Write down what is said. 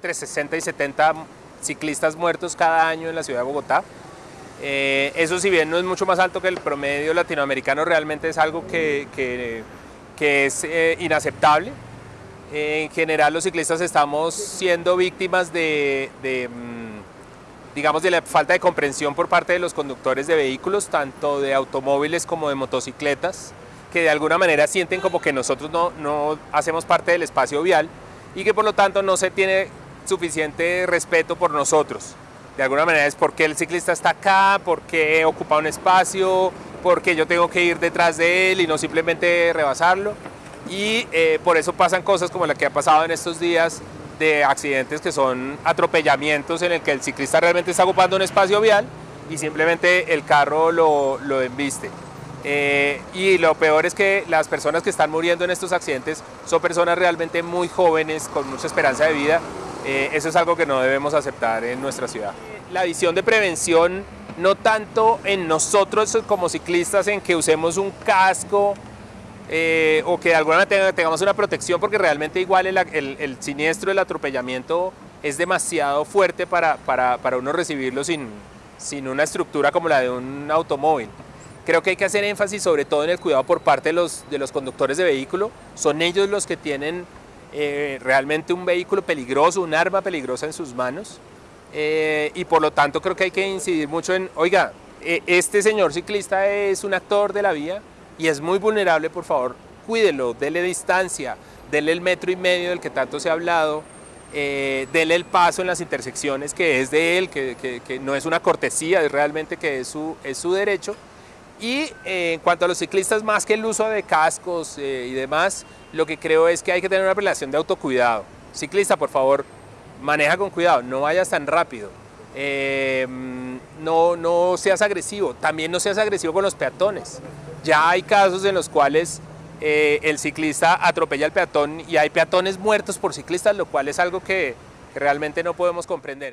entre 60 y 70 ciclistas muertos cada año en la ciudad de Bogotá. Eh, eso si bien no es mucho más alto que el promedio latinoamericano, realmente es algo que, que, es eh, inaceptable. en general los ciclistas estamos siendo víctimas de, de, mm, digamos, de la falta de comprensión por parte de los conductores de vehículos, tanto de automóviles como de motocicletas, que de alguna manera sienten como que nosotros no, no hacemos parte del espacio vial y que por lo tanto no se tiene suficiente respeto por nosotros. De alguna manera es porque el ciclista está acá, porque ocupa un espacio, porque yo tengo que ir detrás de él y no simplemente rebasarlo. Y eh, por eso pasan cosas como la que ha pasado en estos días de accidentes que son atropellamientos en el que el ciclista realmente está ocupando un espacio vial y simplemente el carro lo, lo embiste. Eh, y lo peor es que las personas que están muriendo en estos accidentes son personas realmente muy jóvenes, con mucha esperanza de vida. Eh, eso es algo que no debemos aceptar en nuestra ciudad. La visión de prevención, no tanto en nosotros como ciclistas, en que usemos un casco eh, o que de alguna manera tengamos una protección, porque realmente igual el, el, siniestro, el atropellamiento es demasiado fuerte para, para, para uno recibirlo sin, sin una estructura como la de un automóvil. Creo que hay que hacer énfasis sobre todo en el cuidado por parte de los, de los conductores de vehículo. Son ellos los que tienen eh, realmente un vehículo peligroso, un arma peligrosa en sus manos. Eh, y por lo tanto creo que hay que incidir mucho en, oiga, eh, este señor ciclista es un actor de la vía y es muy vulnerable, por favor, cuídelo, dele distancia, dele el metro y medio del que tanto se ha hablado, dele el paso en las intersecciones que es de él, que, que, que no es una cortesía, es realmente que es su, es su derecho y eh, en cuanto a los ciclistas, más que el uso de cascos eh, y demás, lo que creo es que hay que tener una relación de autocuidado. Ciclista, por favor, maneja con cuidado, no vayas tan rápido. Eh, no, no seas agresivo, también no seas agresivo con los peatones. Ya hay casos en los cuales el ciclista atropella al peatón y hay peatones muertos por ciclistas, lo cual es algo que realmente no podemos comprender.